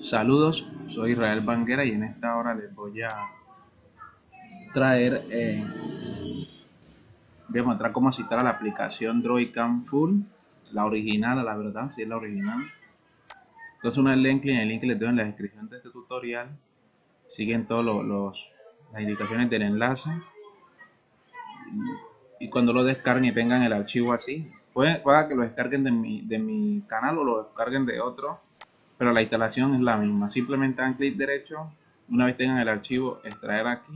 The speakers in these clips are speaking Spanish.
Saludos, soy Israel Banguera y en esta hora les voy a traer, eh, voy a mostrar cómo citar a la aplicación Droidcam Full, la original, la verdad, si es la original. Entonces una vez en el link que les doy en la descripción de este tutorial, siguen todas los, las indicaciones del enlace y cuando lo descarguen y tengan el archivo así, puede, que lo descarguen de mi, de mi canal o lo descarguen de otro pero la instalación es la misma. Simplemente dan clic derecho, una vez tengan el archivo, extraer aquí.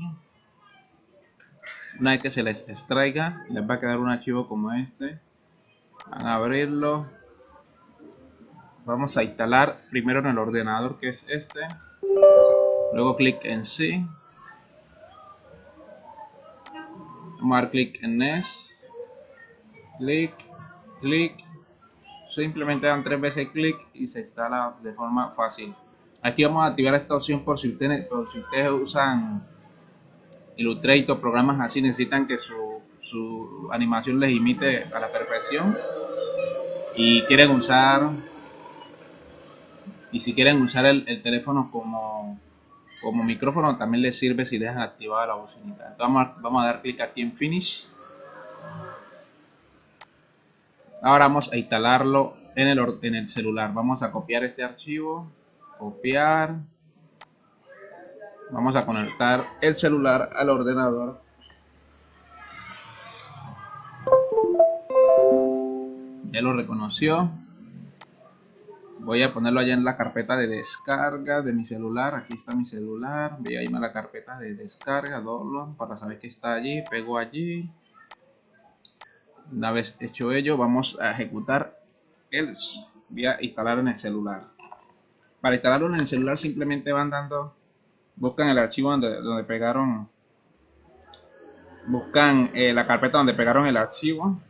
Una vez que se les extraiga, les va a quedar un archivo como este. Van a abrirlo. Vamos a instalar primero en el ordenador que es este. Luego clic en sí. Vamos clic en NES. Clic, clic simplemente dan tres veces clic y se instala de forma fácil. Aquí vamos a activar esta opción por si ustedes, si ustedes usan Illustrator, programas así, necesitan que su, su animación les imite a la perfección y quieren usar y si quieren usar el, teléfono como, como micrófono también les sirve si dejan activada la bocinita. Entonces vamos vamos a dar clic aquí en Finish Ahora vamos a instalarlo en el, en el celular. Vamos a copiar este archivo. Copiar. Vamos a conectar el celular al ordenador. Ya lo reconoció. Voy a ponerlo allá en la carpeta de descarga de mi celular. Aquí está mi celular. Voy a irme a la carpeta de descarga, download, para saber que está allí. Pego allí. Una vez hecho ello, vamos a ejecutar el voy a instalar en el celular. Para instalarlo en el celular simplemente van dando, buscan el archivo donde, donde pegaron, buscan eh, la carpeta donde pegaron el archivo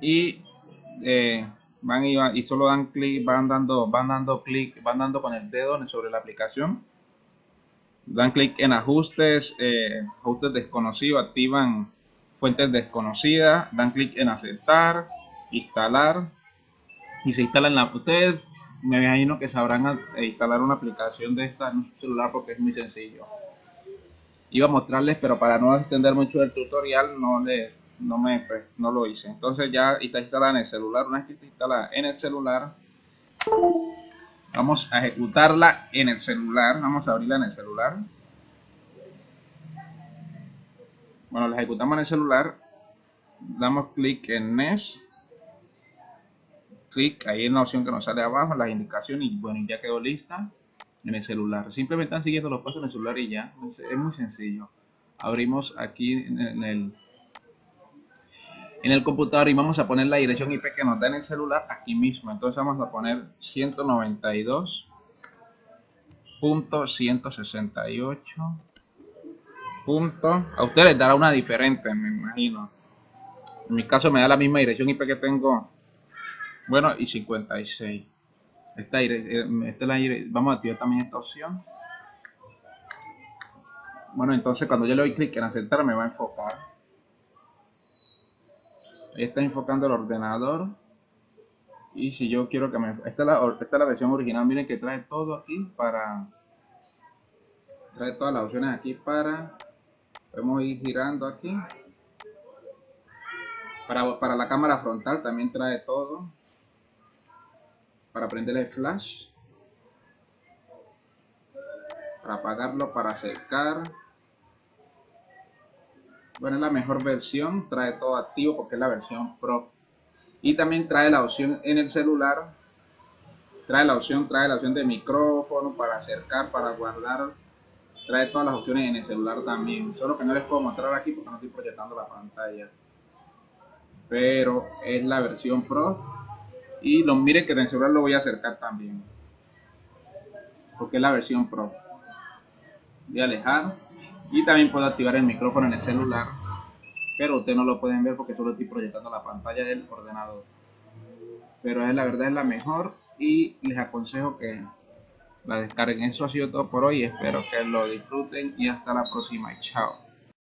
y eh, van y, y, solo dan clic, van dando, van dando clic, van dando con el dedo sobre la aplicación. Dan clic en ajustes, eh, ajustes desconocidos, activan fuentes desconocidas, dan clic en aceptar, instalar y se instala en la... Ustedes me imagino que sabrán instalar una aplicación de esta en un celular porque es muy sencillo. Iba a mostrarles, pero para no extender mucho el tutorial no le, no me pues, no lo hice. Entonces ya está instalada en el celular. Una vez que está instalada en el celular, vamos a ejecutarla en el celular. Vamos a abrirla en el celular. Bueno, la ejecutamos en el celular. Damos clic en NES. Clic ahí en la opción que nos sale abajo, las indicaciones y bueno, ya quedó lista en el celular. Simplemente están siguiendo los pasos en el celular y ya. Es muy sencillo. Abrimos aquí en el en el computador y vamos a poner la dirección IP que nos da en el celular aquí mismo. Entonces vamos a poner 192.168 punto. A ustedes dará una diferente, me imagino. En mi caso me da la misma dirección IP que tengo. Bueno, y 56. Esta, eh, esta la, vamos a activar también esta opción. Bueno, entonces cuando yo le doy clic en aceptar me va a enfocar. Está enfocando el ordenador. Y si yo quiero que me... Esta es la, esta es la versión original. Miren que trae todo aquí para... Trae todas las opciones aquí para podemos ir girando aquí. Para, para la cámara frontal también trae todo. Para prender el flash. Para apagarlo para acercar bueno es la mejor versión. Trae todo activo porque es la versión pro. Y también trae la opción en el celular. Trae la opción trae la opción de micrófono para acercar para guardar trae todas las opciones en el celular también. Solo que no les puedo mostrar aquí porque no estoy proyectando la pantalla. Pero es la versión Pro. Y lo mire que en el celular lo voy a acercar también. Porque es la versión Pro. Voy a alejar. Y también puedo activar el micrófono en el celular. Pero ustedes no lo pueden ver porque solo estoy proyectando la pantalla del ordenador. Pero es la verdad es la mejor. Y les aconsejo que la descarguen. Eso ha sido todo por hoy. Espero que lo disfruten y hasta la próxima. Chao.